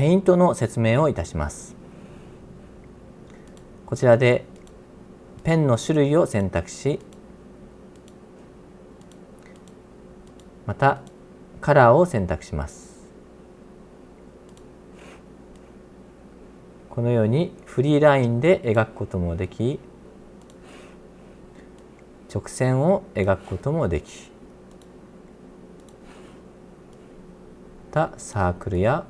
ペイントの説明をいたします。こちらでペンの種類を選択しまたカラーを選択します。このようにフリーラインで描くこともでき直線を描くこともできたサークルや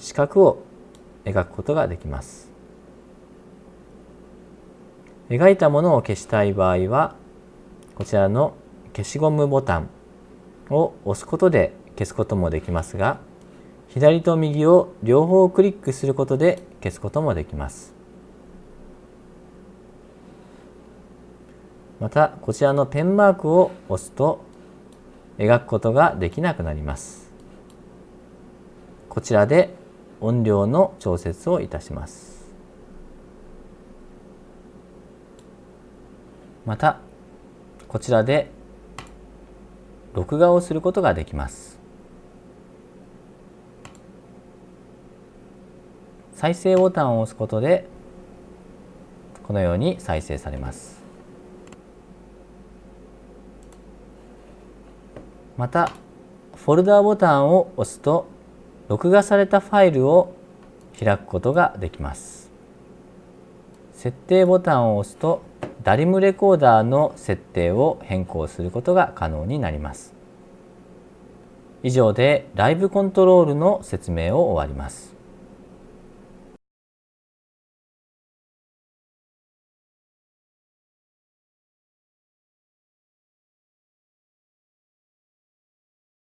四角を描くことができます。描いたものを消したい場合はこちらの消しゴムボタンを押すことで消すこともできますが左と右を両方クリックすることで消すこともできます。またこちらのペンマークを押すと描くことができなくなります。こちらで音量の調節をいたします。またこちらで録画をすることができます。再生ボタンを押すことでこのように再生されます。またフォルダーボタンを押すと録画されたファイルを開くことができます。設定ボタンを押すとダリムレコーダーの設定を変更することが可能になります。以上でライブコントロールの説明を終わります。